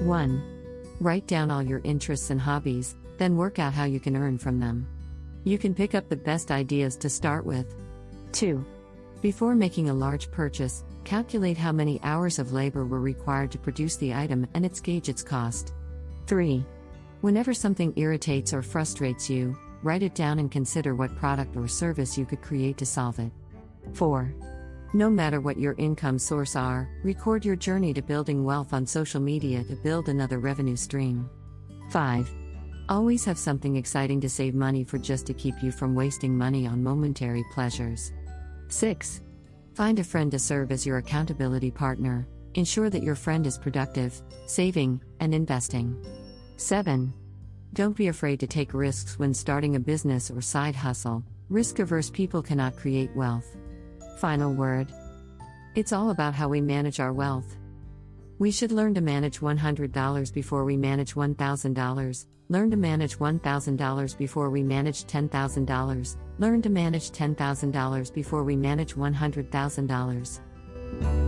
1. Write down all your interests and hobbies, then work out how you can earn from them. You can pick up the best ideas to start with. 2. Before making a large purchase, calculate how many hours of labor were required to produce the item and its gauge its cost. 3. Whenever something irritates or frustrates you, write it down and consider what product or service you could create to solve it. 4. No matter what your income source are, record your journey to building wealth on social media to build another revenue stream. 5. Always have something exciting to save money for just to keep you from wasting money on momentary pleasures. 6. Find a friend to serve as your accountability partner. Ensure that your friend is productive, saving, and investing. 7. Don't be afraid to take risks when starting a business or side hustle. Risk averse people cannot create wealth. Final word It's all about how we manage our wealth. We should learn to manage $100 before we manage $1,000, learn to manage $1,000 before we manage $10,000, learn to manage $10,000 before we manage $100,000.